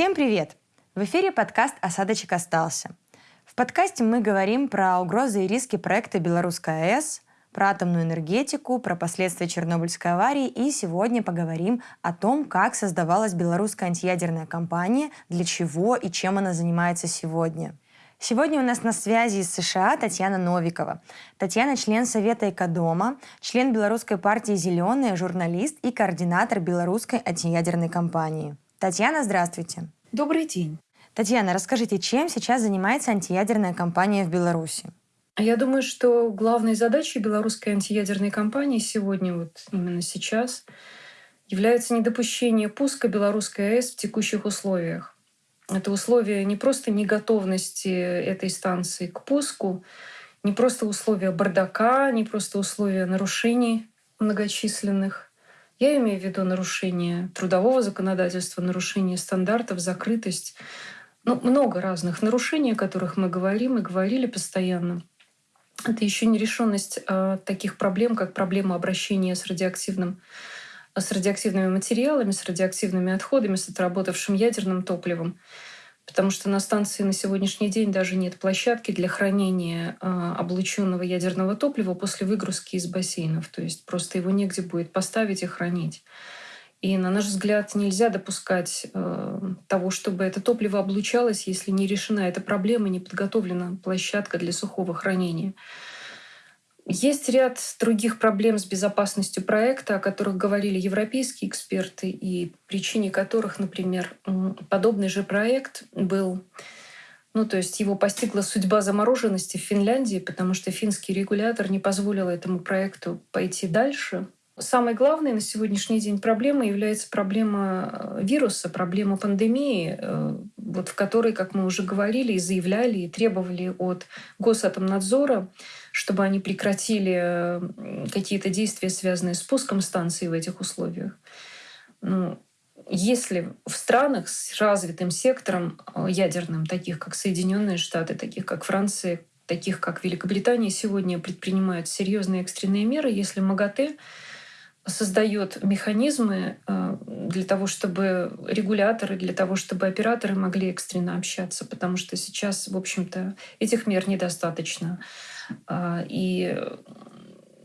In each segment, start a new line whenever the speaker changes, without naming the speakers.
Всем привет! В эфире подкаст «Осадочек остался». В подкасте мы говорим про угрозы и риски проекта «Белорусская АЭС», про атомную энергетику, про последствия Чернобыльской аварии и сегодня поговорим о том, как создавалась белорусская антиядерная компания, для чего и чем она занимается сегодня. Сегодня у нас на связи из США Татьяна Новикова. Татьяна – член Совета Экодома, член Белорусской партии «Зеленые», журналист и координатор белорусской антиядерной компании. Татьяна, здравствуйте.
Добрый день.
Татьяна, расскажите, чем сейчас занимается антиядерная компания в Беларуси?
Я думаю, что главной задачей белорусской антиядерной кампании сегодня, вот именно сейчас, является недопущение пуска белорусской АЭС в текущих условиях. Это условия не просто неготовности этой станции к пуску, не просто условия бардака, не просто условия нарушений многочисленных. Я имею в виду нарушение трудового законодательства, нарушение стандартов, закрытость. Ну, много разных нарушений, о которых мы говорим и говорили постоянно. Это еще нерешенность э, таких проблем, как проблема обращения с радиоактивным с радиоактивными материалами, с радиоактивными отходами, с отработавшим ядерным топливом. Потому что на станции на сегодняшний день даже нет площадки для хранения э, облученного ядерного топлива после выгрузки из бассейнов. То есть просто его негде будет поставить и хранить. И, на наш взгляд, нельзя допускать э, того, чтобы это топливо облучалось, если не решена эта проблема, не подготовлена площадка для сухого хранения. Есть ряд других проблем с безопасностью проекта, о которых говорили европейские эксперты, и причине которых, например, подобный же проект был ну, то есть его постигла судьба замороженности в Финляндии, потому что финский регулятор не позволил этому проекту пойти дальше. Самой главной на сегодняшний день проблемой является проблема э, вируса, проблема пандемии, э, вот в которой, как мы уже говорили и заявляли, и требовали от Госатомнадзора, чтобы они прекратили э, какие-то действия, связанные с пуском станции в этих условиях. Ну, если в странах с развитым сектором ядерным, таких как Соединенные Штаты, таких как Франция, таких как Великобритания, сегодня предпринимают серьезные экстренные меры, если МАГАТЭ создает механизмы э, для того, чтобы регуляторы, для того, чтобы операторы могли экстренно общаться, потому что сейчас, в общем-то, этих мер недостаточно. А, и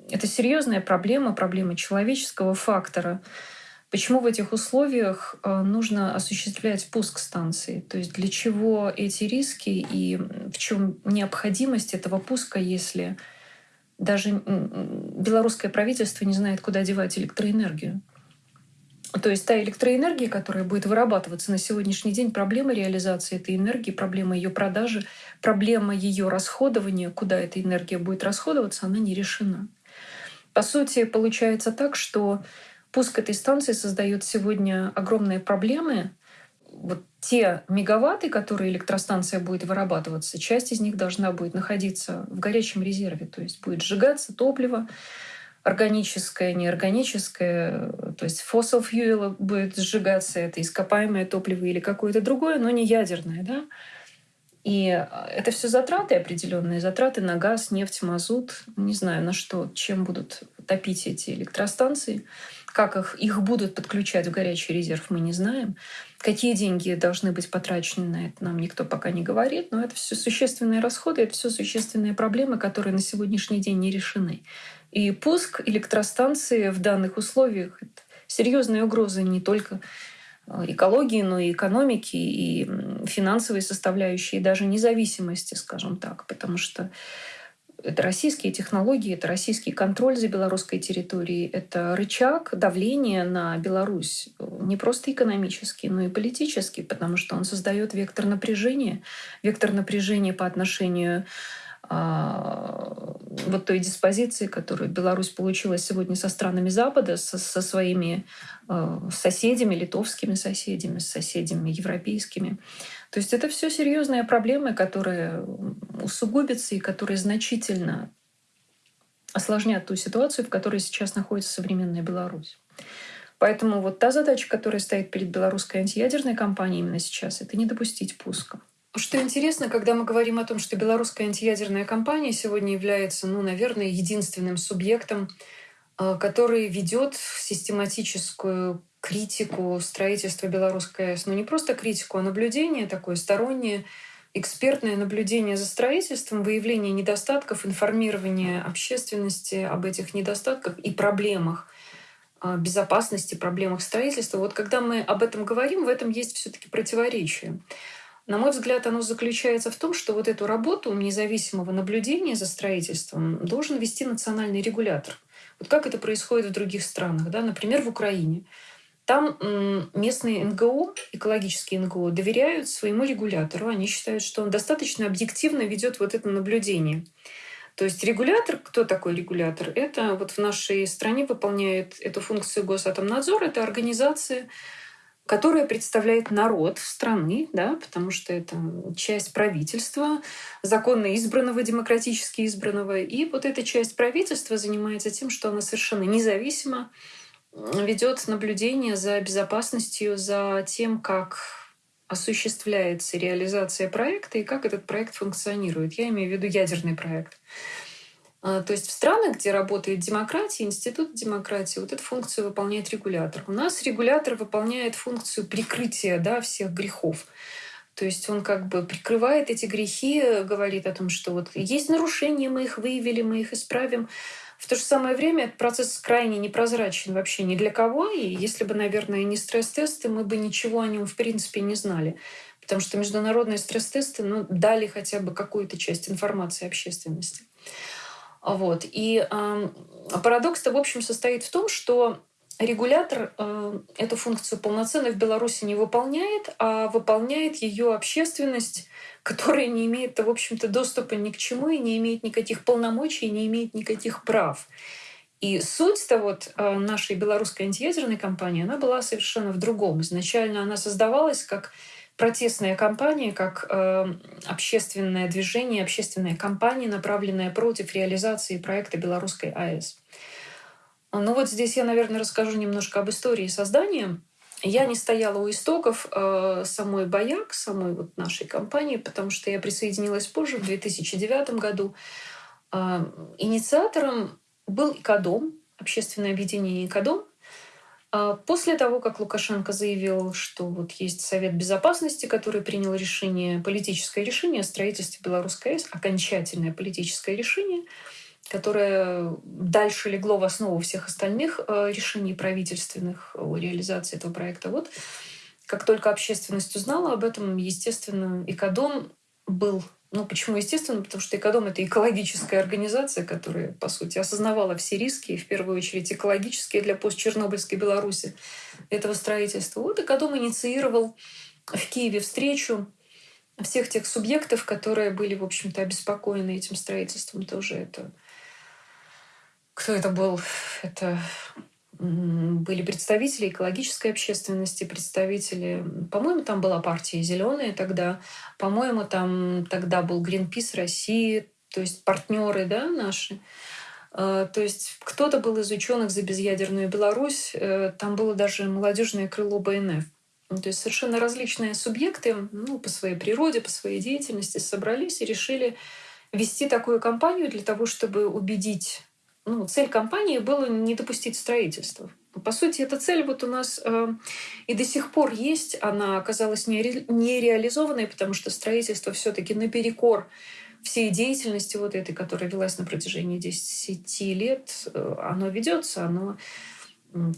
это серьезная проблема, проблема человеческого фактора. Почему в этих условиях э, нужно осуществлять пуск станции? То есть для чего эти риски и в чем необходимость этого пуска, если даже белорусское правительство не знает, куда девать электроэнергию. То есть та электроэнергия, которая будет вырабатываться на сегодняшний день, проблема реализации этой энергии, проблема ее продажи, проблема ее расходования, куда эта энергия будет расходоваться, она не решена. По сути, получается так, что пуск этой станции создает сегодня огромные проблемы, вот те мегаватты, которые электростанция будет вырабатываться, часть из них должна будет находиться в горячем резерве, то есть будет сжигаться топливо, органическое, неорганическое, то есть fossil fuel будет сжигаться, это ископаемое топливо или какое-то другое, но не ядерное, да. И это все затраты определенные, затраты на газ, нефть, мазут, не знаю на что, чем будут топить эти электростанции. Как их, их будут подключать в горячий резерв, мы не знаем. Какие деньги должны быть потрачены на это, нам никто пока не говорит. Но это все существенные расходы, это все существенные проблемы, которые на сегодняшний день не решены. И пуск электростанции в данных условиях — это серьезная угроза не только э, экологии, но и экономики, и финансовой составляющей, и даже независимости, скажем так. Потому что это российские технологии, это российский контроль за белорусской территорией, это рычаг давления на Беларусь не просто экономический, но и политический, потому что он создает вектор напряжения, вектор напряжения по отношению а, вот той диспозиции, которую Беларусь получила сегодня со странами Запада, со, со своими э, соседями, литовскими соседями, с соседями европейскими. То есть это все серьезные проблемы, которые усугубятся и которые значительно осложнят ту ситуацию, в которой сейчас находится современная Беларусь. Поэтому вот та задача, которая стоит перед белорусской антиядерной компанией именно сейчас, это не допустить пуска. Что интересно, когда мы говорим о том, что белорусская антиядерная компания сегодня является, ну, наверное, единственным субъектом, э, который ведет систематическую критику строительства Белорусской АЭС. Но не просто критику, а наблюдение такое стороннее, экспертное наблюдение за строительством, выявление недостатков, информирование общественности об этих недостатках и проблемах а, безопасности, проблемах строительства. Вот когда мы об этом говорим, в этом есть все-таки противоречие. На мой взгляд, оно заключается в том, что вот эту работу независимого наблюдения за строительством должен вести национальный регулятор. Вот как это происходит в других странах, да? например, в Украине. Там местные НГО, экологические НГО, доверяют своему регулятору. Они считают, что он достаточно объективно ведет вот это наблюдение. То есть регулятор, кто такой регулятор? Это вот в нашей стране выполняет эту функцию Госатомнадзор. Это организация, которая представляет народ страны, да, потому что это часть правительства, законно избранного, демократически избранного. И вот эта часть правительства занимается тем, что она совершенно независимо ведет наблюдение за безопасностью, за тем, как осуществляется реализация проекта и как этот проект функционирует. Я имею в виду ядерный проект. А, то есть в странах, где работает демократия, институт демократии, вот эту функцию выполняет регулятор. У нас регулятор выполняет функцию прикрытия да, всех грехов. То есть он как бы прикрывает эти грехи, говорит о том, что вот есть нарушения, мы их выявили, мы их исправим. В то же самое время этот процесс крайне непрозрачен вообще ни для кого. И если бы, наверное, не стресс-тесты, мы бы ничего о нем в принципе не знали. Потому что международные стресс-тесты ну, дали хотя бы какую-то часть информации общественности. Вот. И э, парадокс-то, в общем, состоит в том, что регулятор э, эту функцию полноценно в Беларуси не выполняет, а выполняет ее общественность, которая не имеет, в общем-то, доступа ни к чему и не имеет никаких полномочий, не имеет никаких прав. И суть-то вот э, нашей белорусской антиядерной кампании, она была совершенно в другом. Изначально она создавалась как протестная кампания, как э, общественное движение, общественная кампания, направленная против реализации проекта белорусской АЭС. Ну вот здесь я, наверное, расскажу немножко об истории создания. Я не стояла у истоков э, самой Баяк, самой вот нашей компании, потому что я присоединилась позже, в 2009 году. Э, инициатором был ИКАДОМ, общественное объединение ИКАДОМ, а после того, как Лукашенко заявил, что вот есть Совет Безопасности, который принял решение, политическое решение о строительстве Белорусской АЭС, окончательное политическое решение, которое дальше легло в основу всех остальных э, решений правительственных о реализации этого проекта. Вот как только общественность узнала об этом, естественно, Икадом был ну, почему естественно? Потому что Экодом — это экологическая организация, которая, по сути, осознавала все риски, в первую очередь экологические для постчернобыльской Беларуси этого строительства. Вот Экодом инициировал в Киеве встречу всех тех субъектов, которые были, в общем-то, обеспокоены этим строительством. Тоже это... Кто это был? Это были представители экологической общественности, представители, по-моему, там была партия «Зеленые» тогда, по-моему, там тогда был Greenpeace России, то есть партнеры да, наши. Э, то есть кто-то был из ученых за безъядерную Беларусь, э, там было даже молодежное крыло БНФ. Ну, то есть совершенно различные субъекты ну, по своей природе, по своей деятельности собрались и решили вести такую кампанию для того, чтобы убедить ну, цель компании была не допустить строительства. По сути, эта цель вот у нас э, и до сих пор есть. Она оказалась нере, нереализованной, потому что строительство все таки наперекор всей деятельности вот этой, которая велась на протяжении 10 лет, э, оно ведется, оно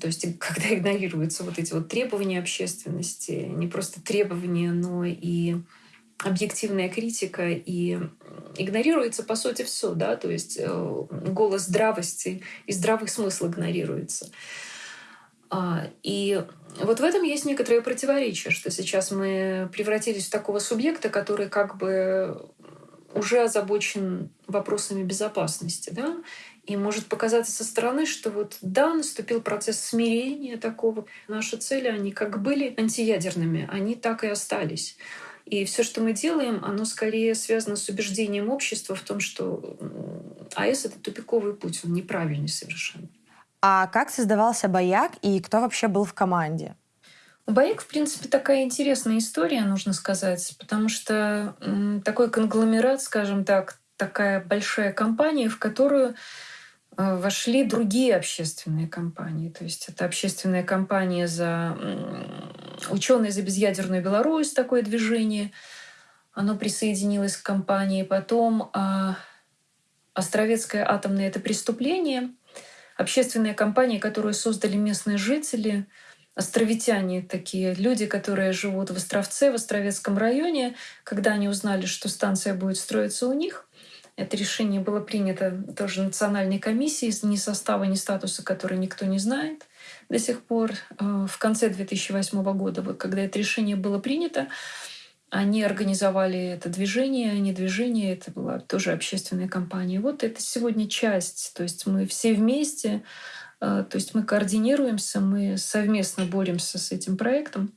то есть, когда игнорируются вот эти вот требования общественности, не просто требования, но и объективная критика и игнорируется по сути все, да, то есть э, голос здравости и здравый смысл игнорируется. А, и вот в этом есть некоторое противоречие, что сейчас мы превратились в такого субъекта, который как бы уже озабочен вопросами безопасности, да, и может показаться со стороны, что вот да, наступил процесс смирения такого. Наши цели, они как были антиядерными, они так и остались. И все, что мы делаем, оно скорее связано с убеждением общества в том, что АЭС — это тупиковый путь, он неправильный совершенно.
А как создавался «Баяк» и кто вообще был в команде?
У «Баяк», в принципе, такая интересная история, нужно сказать, потому что такой конгломерат, скажем так, такая большая компания, в которую э, вошли другие общественные компании. То есть это общественная компания за ученые за безъядерную Беларусь, такое движение. Оно присоединилось к компании. Потом а, Островецкое атомное это преступление. Общественная компания, которую создали местные жители, островитяне такие, люди, которые живут в Островце, в Островецком районе, когда они узнали, что станция будет строиться у них, это решение было принято тоже национальной комиссией, ни состава, ни статуса, который никто не знает до сих пор. Э, в конце 2008 года, когда это решение было принято, они организовали это движение, не движение, это была тоже общественная компания. Вот это сегодня часть, то есть мы все вместе, э, то есть мы координируемся, мы совместно боремся с этим проектом.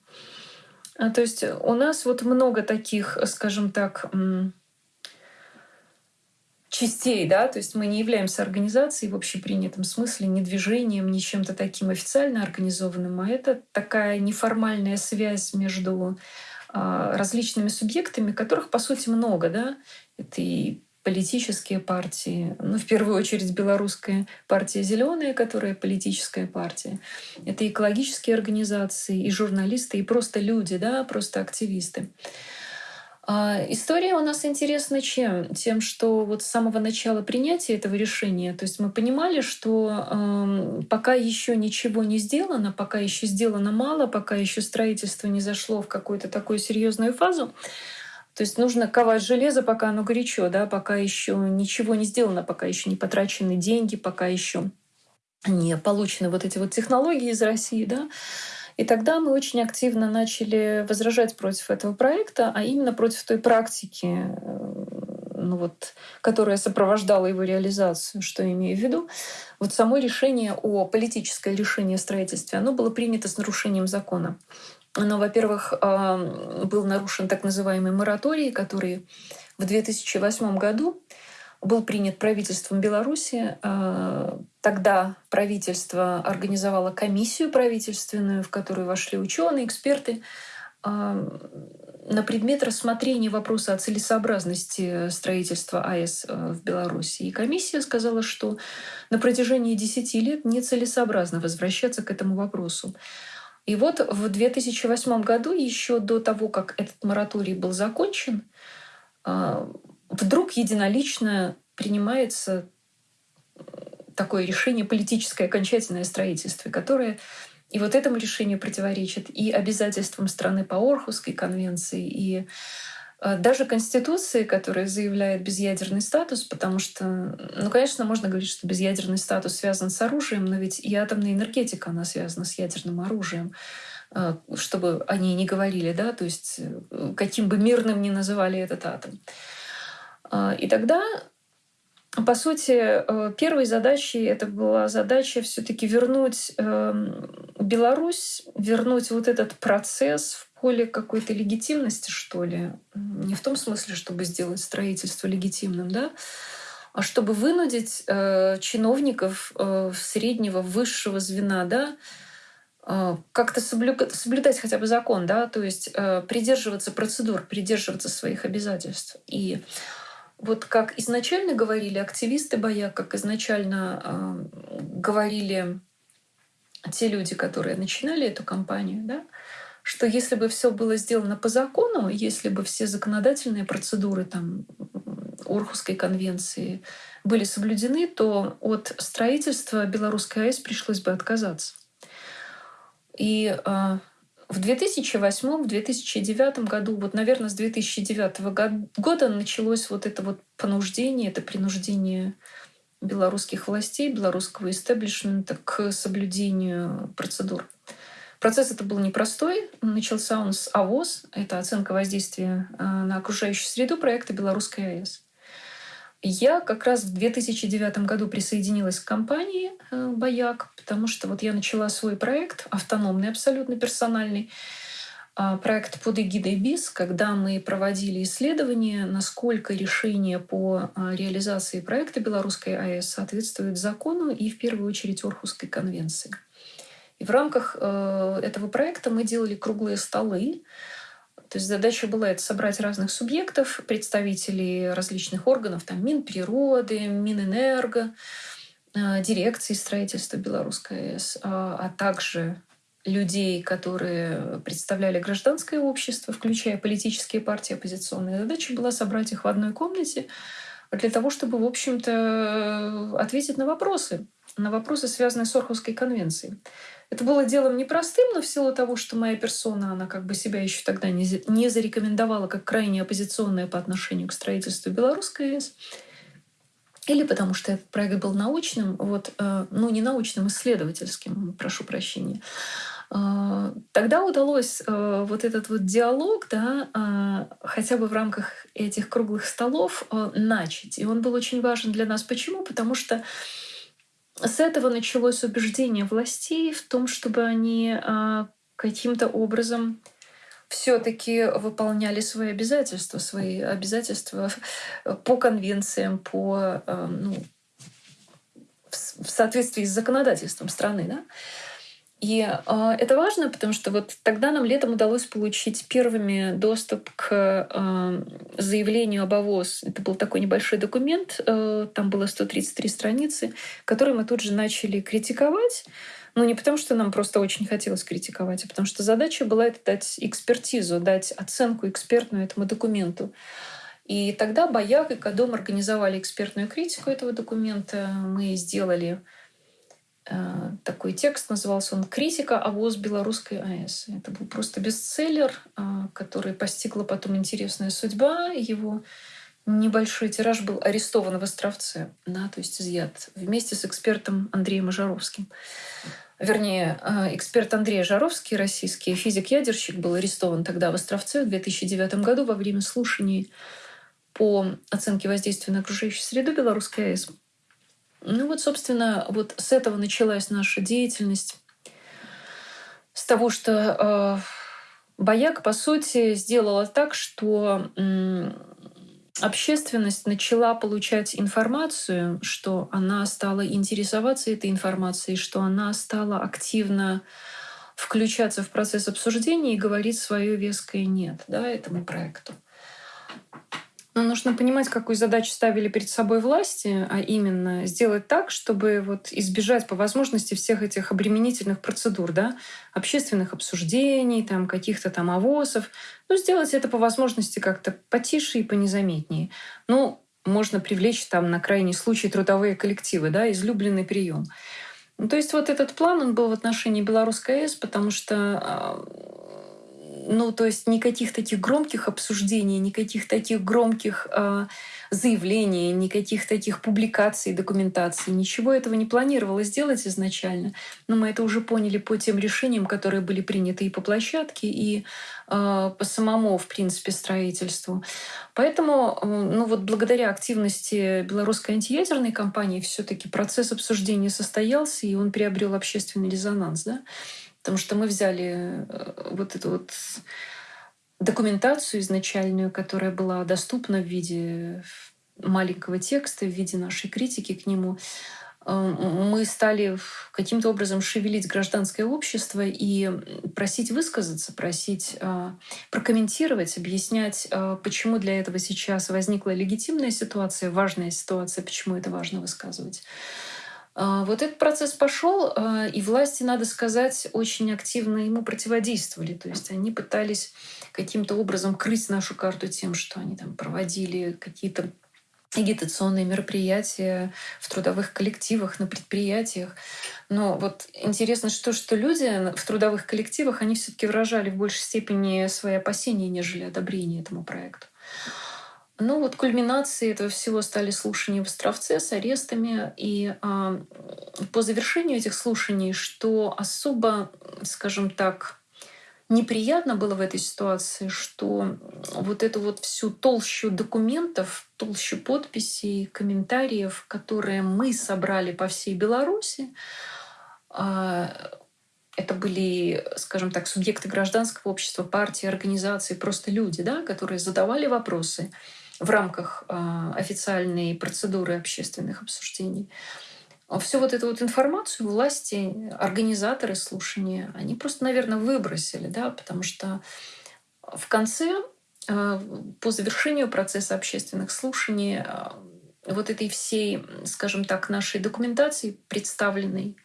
А, то есть у нас вот много таких, скажем так, частей, да, то есть мы не являемся организацией в общепринятом смысле, ни движением, ни чем-то таким официально организованным, а это такая неформальная связь между а, различными субъектами, которых, по сути, много, да, это и политические партии, ну, в первую очередь белорусская партия «Зеленая», которая политическая партия. Это экологические организации, и журналисты, и просто люди, да, просто активисты. А история у нас интересна чем? Тем, что вот с самого начала принятия этого решения, то есть мы понимали, что э, пока еще ничего не сделано, пока еще сделано мало, пока еще строительство не зашло в какую-то такую серьезную фазу, то есть нужно ковать железо, пока оно горячо, да, пока еще ничего не сделано, пока еще не потрачены деньги, пока еще не получены вот эти вот технологии из России, да. И тогда мы очень активно начали возражать против этого проекта, а именно против той практики, э, ну вот, которая сопровождала его реализацию, что я имею в виду. Вот само решение о политическое решение о строительстве, оно было принято с нарушением закона. Оно, во-первых, был нарушен так называемый мораторий, который в 2008 году был принят правительством Беларуси. А, тогда правительство организовало комиссию правительственную, в которую вошли ученые, эксперты, а, на предмет рассмотрения вопроса о целесообразности строительства АЭС а, в Беларуси. И комиссия сказала, что на протяжении 10 лет нецелесообразно возвращаться к этому вопросу. И вот в 2008 году, еще до того, как этот мораторий был закончен, вдруг единолично принимается э, такое решение политическое окончательное строительство, которое и вот этому решению противоречит и обязательствам страны по Орхусской конвенции, и э, даже Конституции, которая заявляет безъядерный статус, потому что, ну, конечно, можно говорить, что безъядерный статус связан с оружием, но ведь и атомная энергетика, она связана с ядерным оружием э, чтобы они не говорили, да, то есть каким бы мирным ни называли этот атом. А, и тогда по сути, э, первой задачей это была задача все-таки вернуть эм, Беларусь, вернуть вот этот процесс в поле какой-то легитимности, что ли. Не в том смысле, чтобы сделать строительство легитимным, да, а чтобы вынудить э, чиновников э, среднего, высшего звена, да, как-то соблюдать, хотя бы закон, да, то есть придерживаться процедур, придерживаться своих обязательств. И вот как изначально говорили активисты боя, как изначально э, говорили те люди, которые начинали эту кампанию, да, что если бы все было сделано по закону, если бы все законодательные процедуры там, Орхусской конвенции были соблюдены, то от строительства Белорусской АЭС пришлось бы отказаться. И э, в 2008-2009 году, вот, наверное, с 2009 года началось вот это вот понуждение, это принуждение белорусских властей, белорусского истеблишмента к соблюдению процедур. Процесс это был непростой. Начался он с АВОЗ, это оценка воздействия э, на окружающую среду проекта «Белорусская АЭС». Я как раз в 2009 году присоединилась к компании э, «Бояк», потому что вот я начала свой проект, автономный, абсолютно персональный, а, проект под эгидой БИС, когда мы проводили исследования, насколько решение по а, реализации проекта Белорусской АЭС соответствует закону и в первую очередь Орхусской конвенции. И в рамках э, этого проекта мы делали круглые столы, то есть задача была это собрать разных субъектов, представителей различных органов, там Минприроды, Минэнерго, э, дирекции строительства Белорусской АЭС, а, а также людей, которые представляли гражданское общество, включая политические партии оппозиционные. Задача была собрать их в одной комнате для того, чтобы, в общем-то, ответить на вопросы, на вопросы, связанные с Орховской конвенцией. Это было делом непростым, но в силу того, что моя персона, она как бы себя еще тогда не, зарекомендовала как крайне оппозиционная по отношению к строительству белорусской АЭС, или потому что этот проект был научным, вот, э, ну не научным, исследовательским, прошу прощения, э, Тогда удалось э, вот этот вот диалог, да, хотя бы в рамках этих круглых столов начать. И он был очень важен для нас. Почему? Потому что с этого началось убеждение властей в том, чтобы они каким-то образом все-таки выполняли свои обязательства, свои обязательства по конвенциям, по, э, ну, в соответствии с законодательством страны. Да? И э, это важно, потому что вот тогда нам летом удалось получить первыми доступ к э, заявлению об ОВОЗ. Это был такой небольшой документ, э, там было 133 страницы, который мы тут же начали критиковать. Ну, не потому, что нам просто очень хотелось критиковать, а потому что задача была это дать экспертизу, дать оценку экспертную этому документу. И тогда Баяк и Кадом организовали экспертную критику этого документа. Мы сделали такой текст, назывался он «Критика о ВОЗ Белорусской АЭС». Это был просто бестселлер, э, который постигла потом интересная судьба. Его небольшой тираж был арестован в Островце, да, то есть изъят вместе с экспертом Андреем Ожаровским вернее, э, эксперт Андрей Жаровский, российский физик-ядерщик, был арестован тогда в Островце в 2009 году во время слушаний по оценке воздействия на окружающую среду Белорусской АЭС. Ну вот, собственно, вот с этого началась наша деятельность. С того, что э, Бояк, по сути, сделала так, что общественность начала получать информацию, что она стала интересоваться этой информацией, что она стала активно включаться в процесс обсуждения и говорить свое веское «нет» да, этому проекту. Но нужно понимать, какую задачу ставили перед собой власти, а именно сделать так, чтобы вот избежать по возможности всех этих обременительных процедур, да, общественных обсуждений, там, каких-то там авосов. Ну, сделать это по возможности как-то потише и понезаметнее. Ну, можно привлечь там на крайний случай трудовые коллективы, да, излюбленный прием. Ну, то есть вот этот план, он был в отношении Белорусской АЭС, потому что а, ну, то есть никаких таких громких обсуждений, никаких таких громких э, заявлений, никаких таких публикаций, документаций, ничего этого не планировалось сделать изначально. Но мы это уже поняли по тем решениям, которые были приняты и по площадке, и э, по самому, в принципе, строительству. Поэтому, э, ну вот благодаря активности белорусской антиядерной компании все-таки процесс обсуждения состоялся, и он приобрел общественный резонанс. Да? Потому что мы взяли э, вот эту вот документацию изначальную, которая была доступна в виде маленького текста, в виде нашей критики к нему. Э, мы стали каким-то образом шевелить гражданское общество и просить высказаться, просить э, прокомментировать, объяснять, почему для этого сейчас возникла легитимная ситуация, важная ситуация, почему это важно высказывать. А, вот этот процесс пошел, а, и власти, надо сказать, очень активно ему противодействовали. То есть они пытались каким-то образом крыть нашу карту тем, что они там проводили какие-то агитационные мероприятия в трудовых коллективах, на предприятиях. Но вот интересно, что, что люди в трудовых коллективах, они все таки выражали в большей степени свои опасения, нежели одобрение этому проекту. Ну вот кульминацией этого всего стали слушания в Островце с арестами. И э, по завершению этих слушаний, что особо, скажем так, неприятно было в этой ситуации, что вот эту вот всю толщу документов, толщу подписей, комментариев, которые мы собрали по всей Беларуси, э, это были, скажем так, субъекты гражданского общества, партии, организации, просто люди, да, которые задавали вопросы в рамках а, официальной процедуры общественных обсуждений. Всю вот эту вот информацию власти, организаторы слушания, они просто, наверное, выбросили, да, потому что в конце, а, по завершению процесса общественных слушаний, а, вот этой всей, скажем так, нашей документации представленной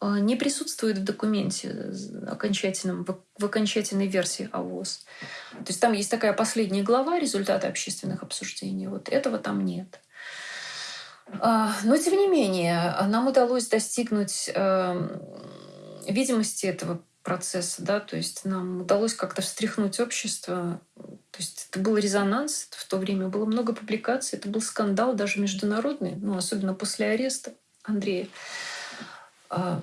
не присутствует в документе окончательном, в окончательной версии АВОЗ. То есть там есть такая последняя глава результаты общественных обсуждений. Вот этого там нет. А, но, тем не менее, нам удалось достигнуть эм, видимости этого процесса, да, то есть нам удалось как-то встряхнуть общество. То есть это был резонанс, в то время было много публикаций, это был скандал даже международный, ну, особенно после ареста Андрея. А,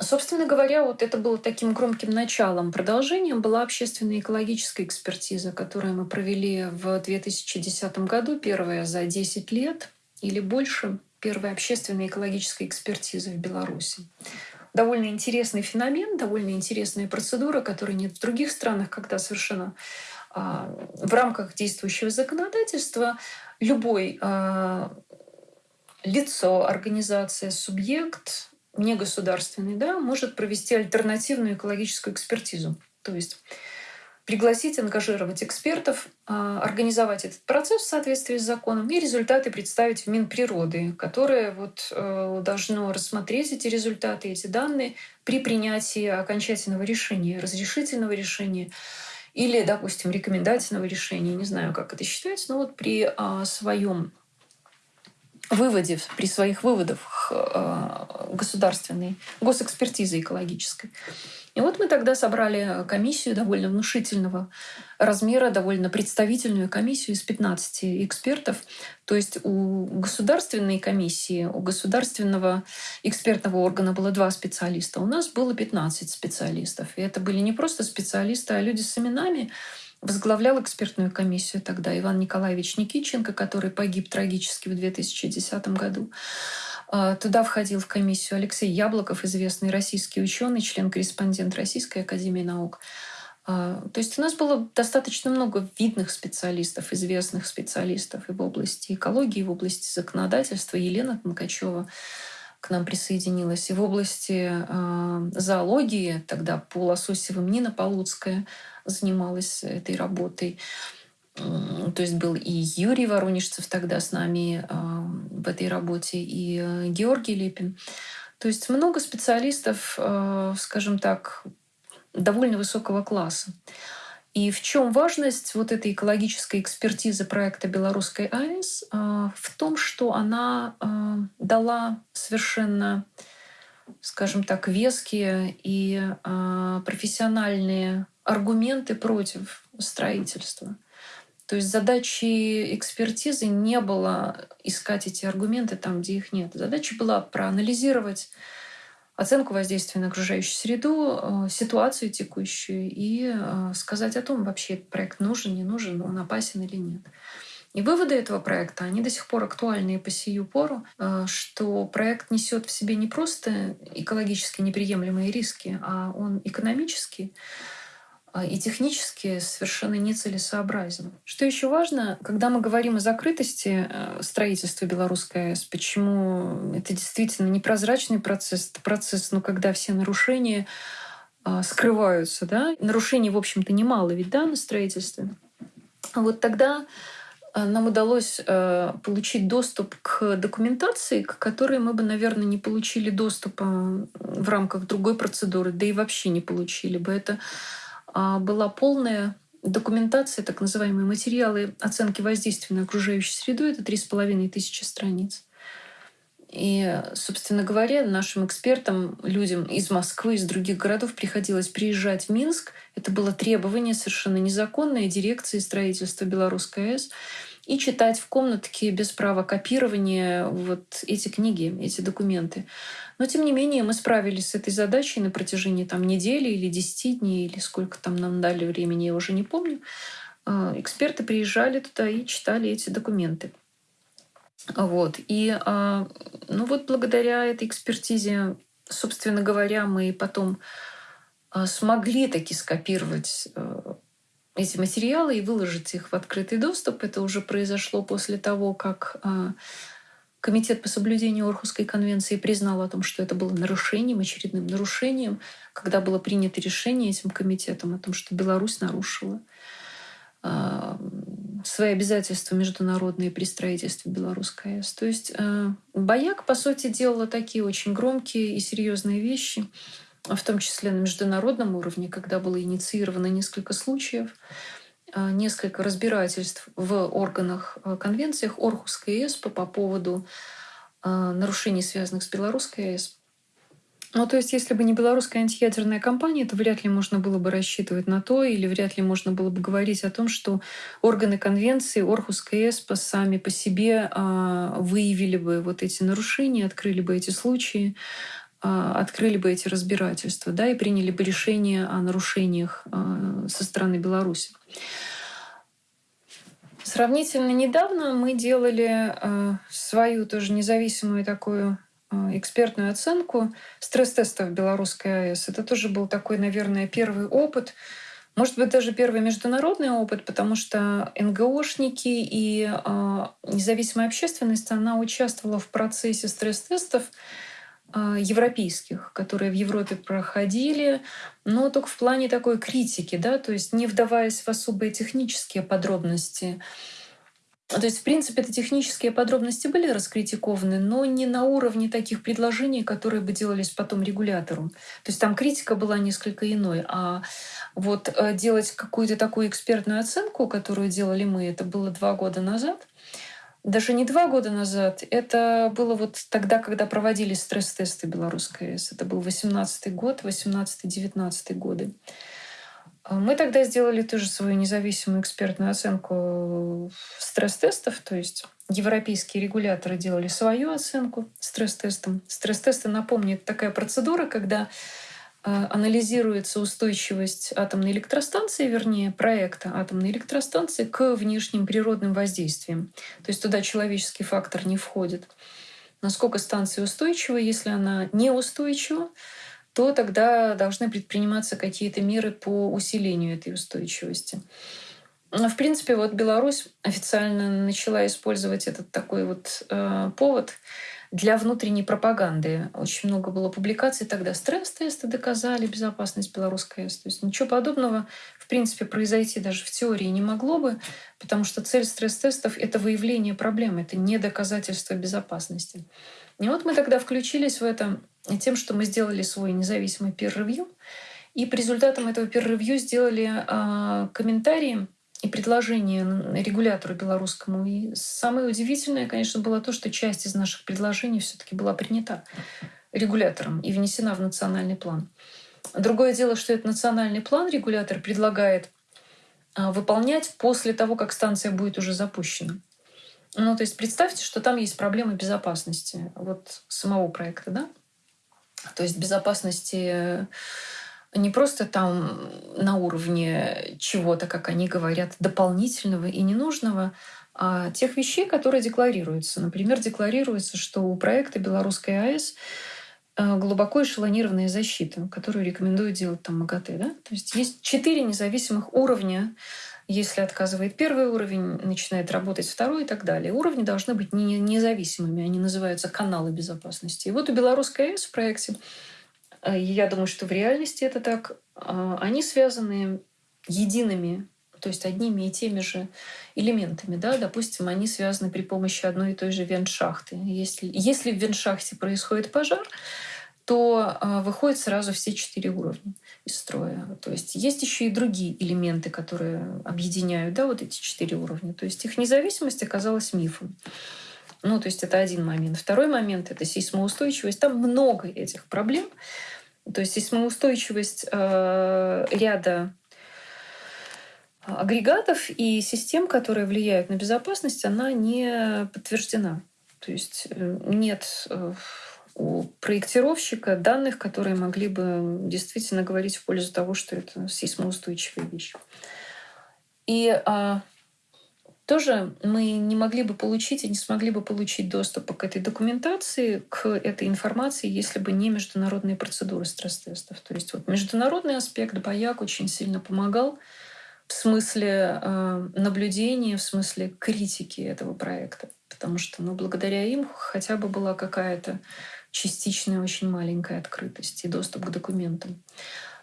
собственно говоря, вот это было таким громким началом. Продолжением была общественная экологическая экспертиза, которую мы провели в 2010 году, первая за 10 лет или больше, первая общественная экологическая экспертиза в Беларуси. Довольно интересный феномен, довольно интересная процедура, которой нет в других странах, когда совершенно а, в рамках действующего законодательства любой а, лицо, организация, субъект негосударственный, да, может провести альтернативную экологическую экспертизу. То есть пригласить, ангажировать экспертов, а, организовать этот процесс в соответствии с законом и результаты представить в Минприроды, которое вот э, должно рассмотреть эти результаты, эти данные при принятии окончательного решения, разрешительного решения или, допустим, рекомендательного решения, не знаю, как это считается, но вот при а, своем выводе, при своих выводах э, государственной, госэкспертизы экологической. И вот мы тогда собрали комиссию довольно внушительного размера, довольно представительную комиссию из 15 экспертов. То есть у государственной комиссии, у государственного экспертного органа было два специалиста. У нас было 15 специалистов. И это были не просто специалисты, а люди с именами, возглавлял экспертную комиссию тогда Иван Николаевич Никиченко, который погиб трагически в 2010 году. А, туда входил в комиссию Алексей Яблоков, известный российский ученый, член-корреспондент Российской Академии Наук. А, то есть у нас было достаточно много видных специалистов, известных специалистов и в области экологии, и в области законодательства. Елена Тонкачева к нам присоединилась. И в области э, зоологии тогда по Лососевым Нина Полуцкая занималась этой работой. То есть был и Юрий Воронежцев тогда с нами э, в этой работе, и э, Георгий Лепин. То есть много специалистов, э, скажем так, довольно высокого класса. И в чем важность вот этой экологической экспертизы проекта Белорусской АЭС? А, в том, что она а, дала совершенно, скажем так, веские и а, профессиональные аргументы против строительства. То есть задачи экспертизы не было искать эти аргументы там, где их нет. Задача была проанализировать оценку воздействия на окружающую среду, э, ситуацию текущую и э, сказать о том, вообще этот проект нужен, не нужен, он опасен или нет. И выводы этого проекта, они до сих пор актуальны и по сию пору, э, что проект несет в себе не просто экологически неприемлемые риски, а он экономический, и технически совершенно нецелесообразен. Что еще важно, когда мы говорим о закрытости э, строительства белорусской АЭС, почему это действительно непрозрачный процесс, это процесс, ну, когда все нарушения а, скрываются, да, нарушений, в общем-то, немало ведь, да, на строительстве. Вот тогда э, нам удалось э, получить доступ к документации, к которой мы бы, наверное, не получили доступа в рамках другой процедуры, да и вообще не получили бы. Это а, была полная документация, так называемые материалы оценки воздействия на окружающую среду. Это три с половиной тысячи страниц. И, собственно говоря, нашим экспертам, людям из Москвы, из других городов приходилось приезжать в Минск. Это было требование совершенно незаконное дирекции строительства Белорусской АЭС и читать в комнатке без права копирования вот эти книги, эти документы. Но, тем не менее, мы справились с этой задачей на протяжении там, недели или десяти дней, или сколько там нам дали времени, я уже не помню. А, эксперты приезжали туда и читали эти документы. Вот. И а, ну вот благодаря этой экспертизе, собственно говоря, мы потом а, смогли таки скопировать эти материалы и выложить их в открытый доступ. Это уже произошло после того, как Комитет по соблюдению Орхусской конвенции признал о том, что это было нарушением, очередным нарушением, когда было принято решение этим комитетом о том, что Беларусь нарушила свои обязательства международные при строительстве Белорусской АЭС. То есть э, Бояк, по сути, делала такие очень громкие и серьезные вещи, в том числе на международном уровне, когда было инициировано несколько случаев, э, несколько разбирательств в органах э, конвенциях Орхусской АЭС по, по поводу нарушений, связанных с Белорусской АЭС. Ну, то есть, если бы не белорусская антиядерная компания, то вряд ли можно было бы рассчитывать на то, или вряд ли можно было бы говорить о том, что органы конвенции, Орхус КСП сами по себе а, выявили бы вот эти нарушения, открыли бы эти случаи, а, открыли бы эти разбирательства, да, и приняли бы решение о нарушениях а, со стороны Беларуси. Сравнительно недавно мы делали а, свою тоже независимую такую а, экспертную оценку стресс-тестов белорусской АЭС. Это тоже был такой, наверное, первый опыт, может быть, даже первый международный опыт, потому что НГОшники и независимая общественность, она участвовала в процессе стресс-тестов европейских, которые в Европе проходили, но только в плане такой критики, да, то есть не вдаваясь в особые технические подробности. То есть, в принципе, это технические подробности были раскритикованы, но не на уровне таких предложений, которые бы делались потом регулятору. То есть там критика была несколько иной. А вот э, делать какую-то такую экспертную оценку, которую делали мы, это было два года назад. Даже не два года назад, это было вот тогда, когда проводились стресс-тесты белорусской АЭС. Это был 18 год, 18-19 годы. А мы тогда сделали тоже свою независимую экспертную оценку стресс-тестов, то есть европейские регуляторы делали свою оценку стресс-тестом. Стресс-тесты, напомню, это такая процедура, когда анализируется устойчивость атомной электростанции, вернее, проекта атомной электростанции к внешним природным воздействиям. То есть туда человеческий фактор не входит. Насколько станция устойчива, если она неустойчива, то тогда должны предприниматься какие-то меры по усилению этой устойчивости. В принципе, вот Беларусь официально начала использовать этот такой вот э, повод для внутренней пропаганды. Очень много было публикаций тогда. Стресс-тесты доказали безопасность белорусской АЭС. То есть ничего подобного, в принципе, произойти даже в теории не могло бы, потому что цель стресс-тестов — это выявление проблемы, это не доказательство безопасности. И вот мы тогда включились в это тем, что мы сделали свой независимый peer-review, и по результатам этого peer-review сделали э, комментарии и предложения регулятору белорусскому. И самое удивительное, конечно, было то, что часть из наших предложений все таки была принята регулятором и внесена в национальный план. Другое дело, что этот национальный план регулятор предлагает а, выполнять после того, как станция будет уже запущена. Ну, то есть представьте, что там есть проблемы безопасности вот самого проекта, да? То есть безопасности не просто там на уровне чего-то, как они говорят, дополнительного и ненужного, а тех вещей, которые декларируются. Например, декларируется, что у проекта Белорусской АЭС э, глубоко эшелонированная защита, которую рекомендуют делать там МАГАТЭ. Да? То есть есть четыре независимых уровня если отказывает первый уровень, начинает работать второй и так далее. Уровни должны быть не независимыми, они называются каналы безопасности. И вот у Белорусской АЭС в проекте, э, я думаю, что в реальности это так, э, они связаны едиными то есть одними и теми же элементами. Да? Допустим, они связаны при помощи одной и той же вентшахты. Если, если в вентшахте происходит пожар, то э, выходят сразу все четыре уровня из строя. То есть есть еще и другие элементы, которые объединяют да, вот эти четыре уровня. То есть их независимость оказалась мифом. Ну, то есть это один момент. Второй момент — это сейсмоустойчивость. Там много этих проблем. То есть сейсмоустойчивость э, ряда агрегатов и систем, которые влияют на безопасность, она не подтверждена. То есть э, нет э, у проектировщика данных, которые могли бы действительно говорить в пользу того, что это сейсмоустойчивая вещь. И а, тоже мы не могли бы получить и не смогли бы получить доступ к этой документации, к этой информации, если бы не международные процедуры стресс-тестов. То есть вот международный аспект Бояк очень сильно помогал в смысле э, наблюдения, в смысле критики этого проекта. Потому что ну, благодаря им хотя бы была какая-то частичная, очень маленькая открытость и доступ к документам.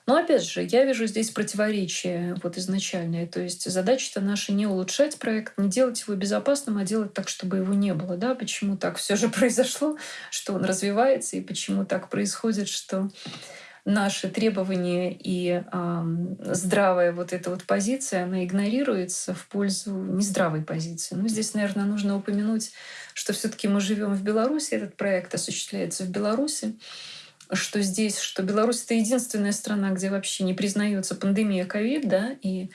Но опять же, я вижу здесь противоречие вот изначальное. То есть задача-то наша не улучшать проект, не делать его безопасным, а делать так, чтобы его не было. Да? Почему так все же произошло, что он развивается, и почему так происходит, что наши требования и э, здравая вот эта вот позиция, она игнорируется в пользу нездравой позиции. Ну, здесь, наверное, нужно упомянуть, что все таки мы живем в Беларуси, этот проект осуществляется в Беларуси что здесь, что Беларусь это единственная страна, где вообще не признается пандемия ковид, да, и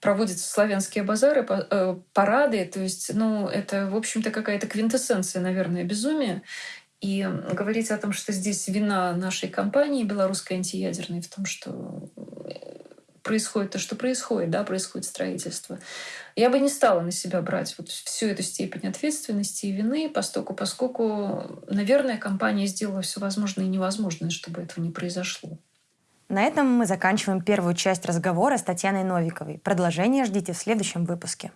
проводятся славянские базары, э, парады, то есть, ну, это, в общем-то, какая-то квинтэссенция, наверное, безумия. И говорить о том, что здесь вина нашей компании белорусской антиядерной в том, что происходит то, что происходит, да, происходит строительство. Я бы не стала на себя брать вот всю эту степень ответственности и вины, поскольку, поскольку, наверное, компания сделала все возможное и невозможное, чтобы этого не произошло.
На этом мы заканчиваем первую часть разговора с Татьяной Новиковой. Продолжение ждите в следующем выпуске.